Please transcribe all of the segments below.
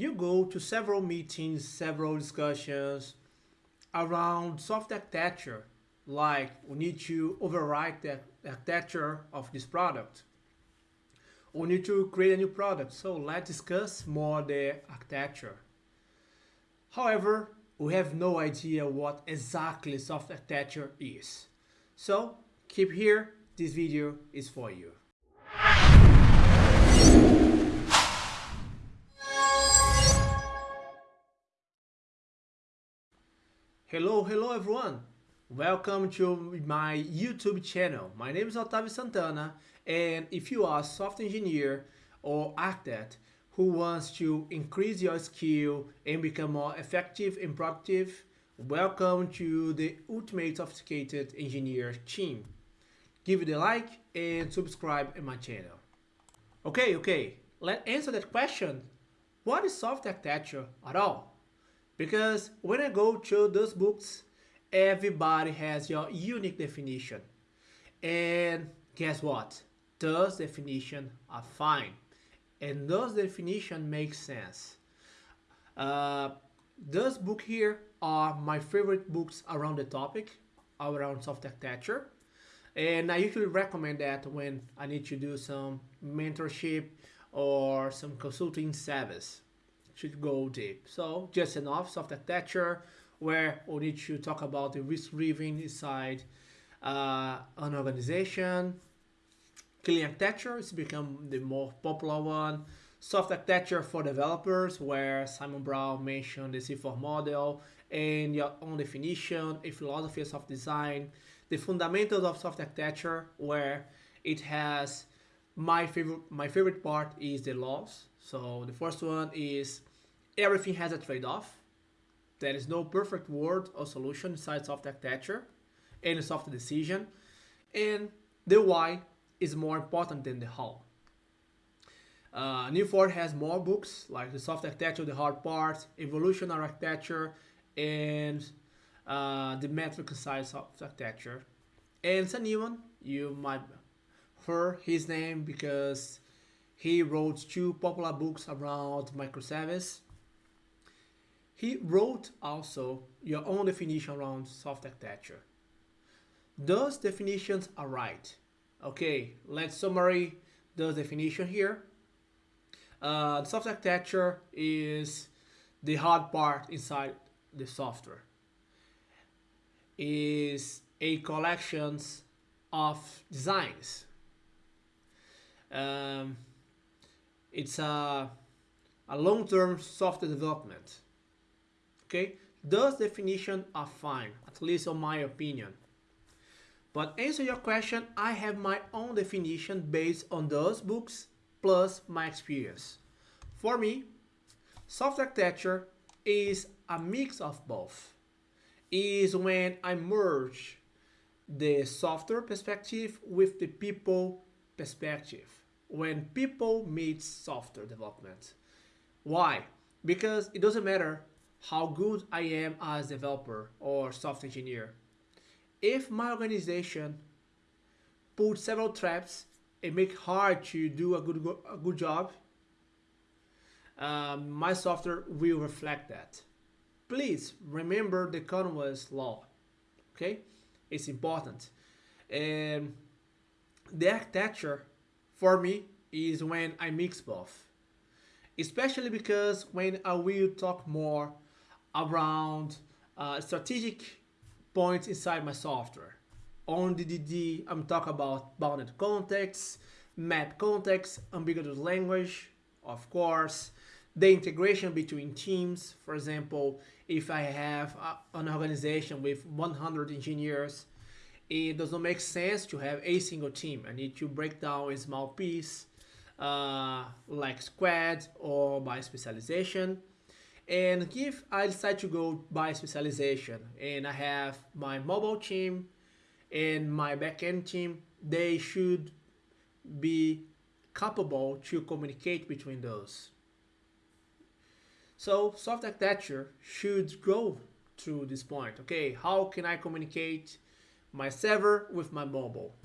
you go to several meetings, several discussions around soft architecture, like we need to overwrite the architecture of this product. We need to create a new product. So let's discuss more the architecture. However, we have no idea what exactly soft architecture is. So keep here, this video is for you. Hello, hello everyone. Welcome to my YouTube channel. My name is Otavio Santana and if you are a software engineer or architect who wants to increase your skill and become more effective and productive, welcome to the Ultimate Sophisticated Engineer team. Give it a like and subscribe in my channel. Okay, okay, let's answer that question. What is software architecture at all? Because when I go to those books, everybody has your unique definition. And guess what? Those definitions are fine. And those definitions make sense. Uh, those books here are my favorite books around the topic, around soft architecture. And I usually recommend that when I need to do some mentorship or some consulting service should go deep. So just enough soft architecture where we need to talk about the risk driven inside uh, an organization. Clean architecture has become the more popular one. Soft architecture for developers where Simon Brown mentioned the C4 model and your own definition, a philosophy of design, the fundamentals of soft architecture where it has my favorite my favorite part is the laws. So the first one is everything has a trade-off. There is no perfect word or solution inside soft architecture and soft decision. And the why is more important than the how. Uh, Neal Ford has more books like the soft architecture, the hard part, evolutionary architecture, and uh, the metric side soft architecture. And Sam Newman, you might hear his name because he wrote two popular books around microservice he wrote also your own definition around soft architecture. Those definitions are right. Okay, let's summary those definition here. Uh, soft architecture is the hard part inside the software. Is a collections of designs. Um, it's a, a long-term software development okay? Those definitions are fine, at least in my opinion. But answer your question, I have my own definition based on those books plus my experience. For me, soft architecture is a mix of both. Is when I merge the software perspective with the people perspective. When people meet software development. Why? Because it doesn't matter how good I am as developer or software engineer. If my organization put several traps and make hard to do a good a good job, um, my software will reflect that. Please remember the Conway's law. Okay, it's important. And the architecture for me is when I mix both, especially because when I will talk more around uh, strategic points inside my software. On DDD, I'm talking about bounded contexts, map contexts, ubiquitous language, of course, the integration between teams. For example, if I have a, an organization with 100 engineers, it does not make sense to have a single team. I need to break down a small piece uh, like squad or by specialization and if I decide to go by specialization and I have my mobile team and my backend team, they should be capable to communicate between those. So soft architecture should go to this point. Okay, how can I communicate my server with my mobile?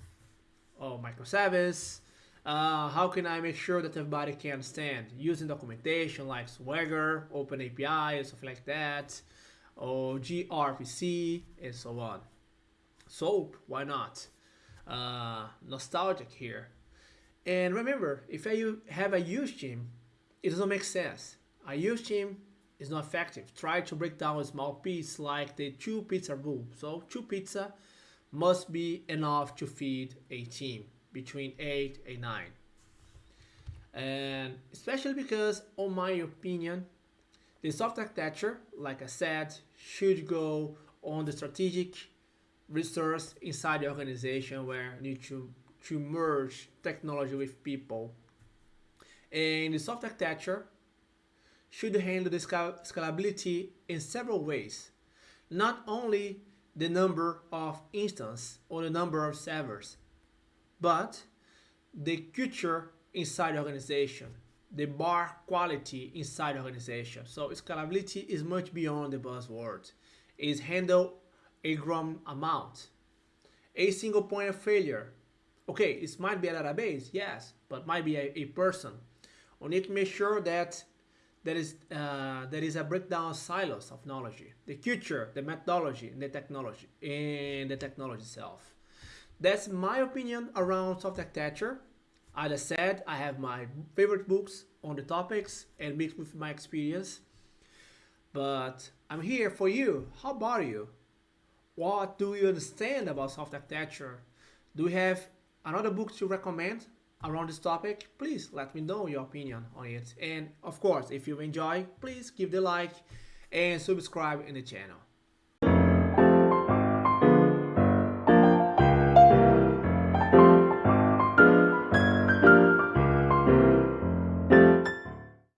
Or microservice, Uh, how can I make sure that everybody can stand Using documentation like Swagger, OpenAPI, and stuff like that, or gRPC, and so on. SOAP, why not? Uh, nostalgic here. And remember, if you have a huge team, it doesn't make sense. A huge team is not effective. Try to break down a small piece like the two pizza rule. So two pizza must be enough to feed a team between 8 and 9. And especially because, on my opinion, the soft architecture, like I said, should go on the strategic resource inside the organization where you need to, to merge technology with people. And the soft architecture should handle the scalability in several ways. Not only the number of instances or the number of servers, but the culture inside the organization, the bar quality inside the organization. So scalability is much beyond the buzzword. It's handle a grown amount. A single point of failure. Okay, it might be a database, yes, but might be a, a person. We need to make sure that there is, uh, there is a breakdown of silos of knowledge, the culture, the methodology, and the technology, and the technology itself. That's my opinion around soft architecture. As I said, I have my favorite books on the topics and mixed with my experience. But I'm here for you. How about you? What do you understand about soft architecture? Do you have another book to recommend around this topic? Please let me know your opinion on it. And of course, if you enjoy, please give the like and subscribe in the channel.